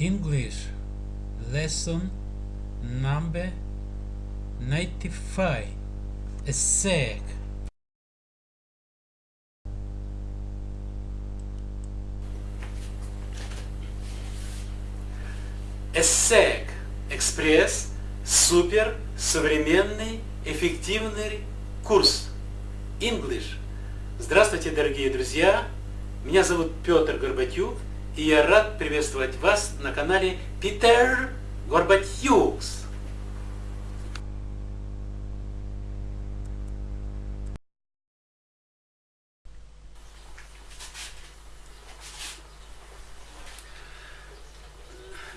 English lesson number 95 a sec. ESSEC Экспресс. Супер Современный Эффективный Курс. English. Здравствуйте, дорогие друзья! Меня зовут Петр Горбатюк, и я рад приветствовать вас на канале Питер Горбатюкс.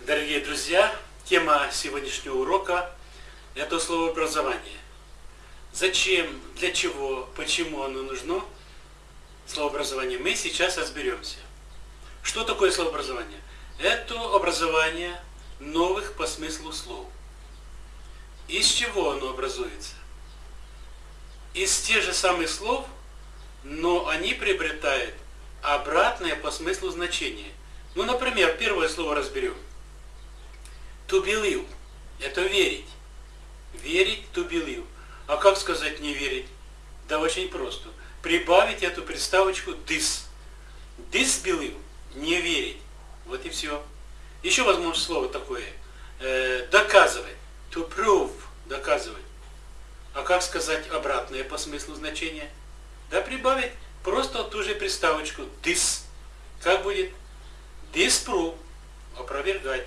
Дорогие друзья, тема сегодняшнего урока – это слово образование. Зачем, для чего, почему оно нужно, слово образование, мы сейчас разберемся. Что такое слово образование? Это образование новых по смыслу слов. Из чего оно образуется? Из тех же самых слов, но они приобретают обратное по смыслу значение. Ну, например, первое слово разберем – To believe – это верить. Верить to believe. А как сказать не верить? Да очень просто. Прибавить эту приставочку this. Disbelieve – не верить. Вот и все. Еще возможно слово такое. Э, доказывать. To prove – доказывать. А как сказать обратное по смыслу значения? Да прибавить просто ту же приставочку this. Как будет? Disprove – опровергать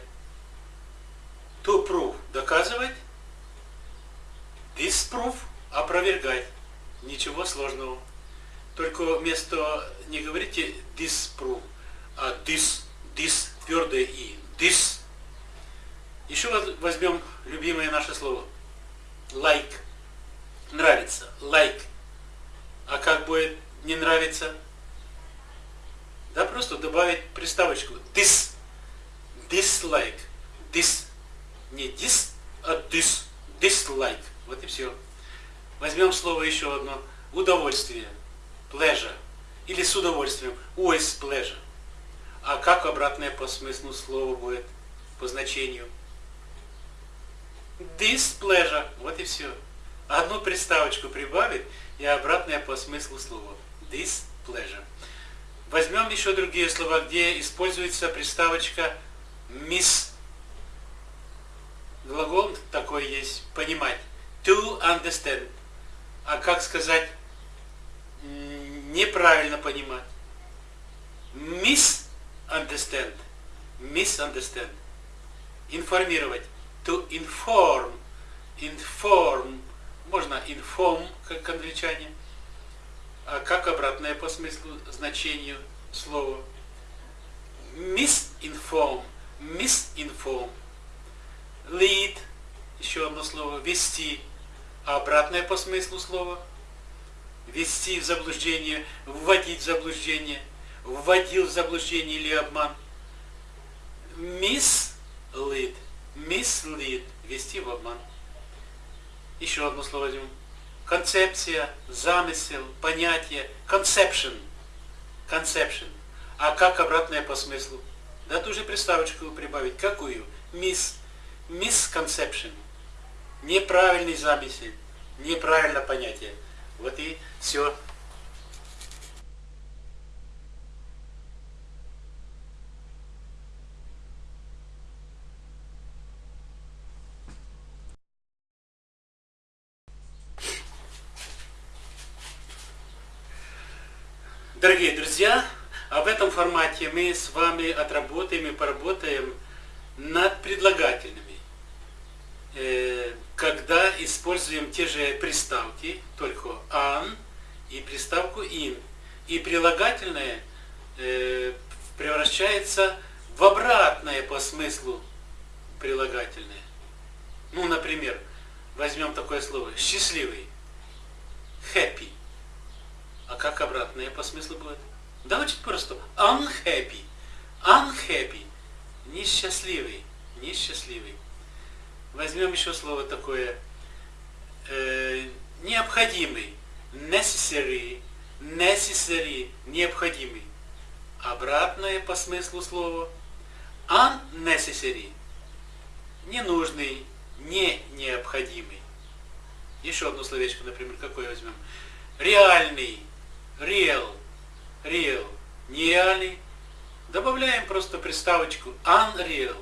to prove – доказывать, disprove – опровергать. Ничего сложного. Только вместо, не говорите disprove, а this, this, твердое и, this. Еще возьмем любимое наше слово. Like. Нравится. Like. А как будет не нравится? Да, просто добавить приставочку this. Dislike. This не dis, а dis, dislike. Вот и все. Возьмем слово еще одно. Удовольствие. Pleasure. Или с удовольствием. Always pleasure. А как обратное по смыслу слова будет? По значению. Displeasure. Вот и все. Одну приставочку прибавить и обратное по смыслу слова. Displeasure. Возьмем еще другие слова, где используется приставочка miss Глагол такой есть, понимать. To understand. А как сказать неправильно понимать? Misunderstand. Misunderstand. Информировать. To inform. Inform. Можно inform, как англичане. А как обратное по смыслу, значению слова? Misinform. Misinform lead, еще одно слово, вести, а обратное по смыслу слова, вести в заблуждение, вводить в заблуждение, вводил в заблуждение или обман. Mislead, mislead, вести в обман. Еще одно слово возьмем. Концепция, замысел, понятие, conception, conception. А как обратное по смыслу? Да ту же приставочку прибавить. Какую? Miss misconception, неправильный замысел, неправильное понятие. Вот и все. Дорогие друзья, об этом формате мы с вами отработаем и поработаем над предлагательными. Э, когда используем те же приставки, только an и приставку in, и прилагательное э, превращается в обратное по смыслу прилагательное. Ну, например, возьмем такое слово счастливый, happy. А как обратное по смыслу будет? Да очень просто. Unhappy. Unhappy. Несчастливый. Несчастливый. Возьмем еще слово такое. Э, необходимый. Necessary. Necessary. Необходимый. Обратное по смыслу слова. unnecessary. Ненужный, не необходимый. Еще одно словечко, например, какое возьмем? Реальный, real, real, нереальный. Добавляем просто приставочку unreal,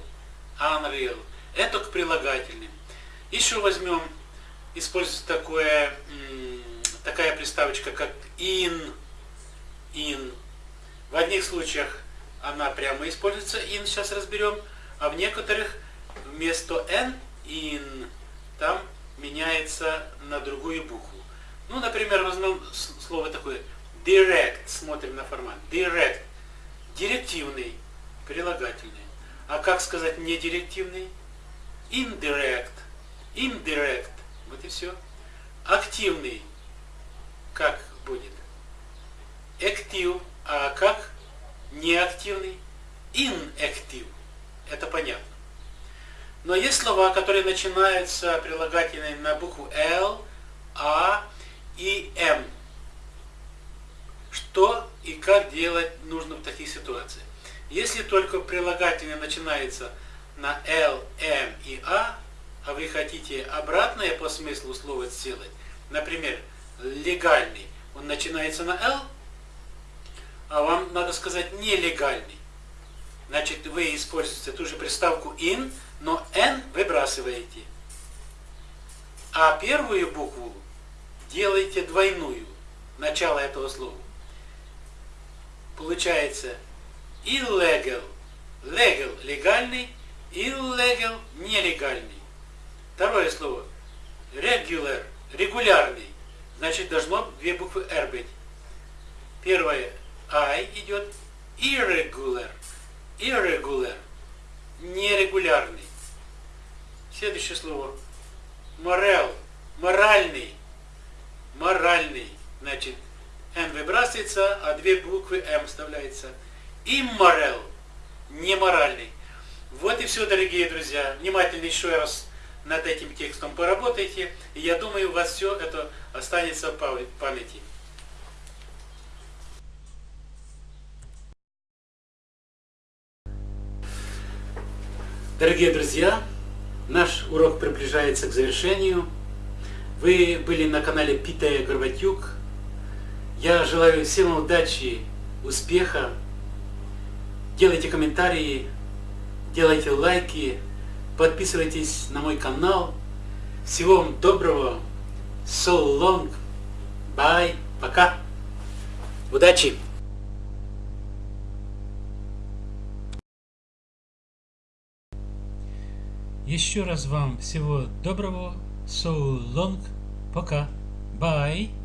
unreal. Это к прилагательным. Еще возьмем, используется такое, такая приставочка, как in, in. В одних случаях она прямо используется in, сейчас разберем, а в некоторых вместо n, in, там меняется на другую букву. Ну, например, возьмем слово такое direct, смотрим на формат, direct, директивный, прилагательный. А как сказать недирективный? Indirect, indirect, вот и все. Активный, как будет? Active, а как неактивный? Inactive, это понятно. Но есть слова, которые начинаются прилагательными на букву L, A и M. Что делать нужно в таких ситуациях? Если только прилагательное начинается на L, M и A, а вы хотите обратное по смыслу слова сделать, например, легальный, он начинается на L, а вам надо сказать нелегальный. Значит, вы используете ту же приставку in, но n выбрасываете. А первую букву делаете двойную, начало этого слова. Получается illegal, legal – легальный, illegal – нелегальный. Второе слово regular – регулярный. Значит, должно две буквы R быть. Первое I идет irregular, irregular – нерегулярный. Следующее слово. Морел. Моральный. Моральный. Значит, Н выбрасывается, а две буквы М вставляется. Имморел. Неморальный. Вот и все, дорогие друзья. Внимательно еще раз над этим текстом поработайте. И я думаю, у вас все это останется в памяти. Дорогие друзья, наш урок приближается к завершению. Вы были на канале Питая Горбатюк. Я желаю всем удачи, успеха. Делайте комментарии, делайте лайки, подписывайтесь на мой канал. Всего вам доброго. So long. Bye. Пока. Удачи! Еще раз вам всего доброго. So long. Пока. Bye.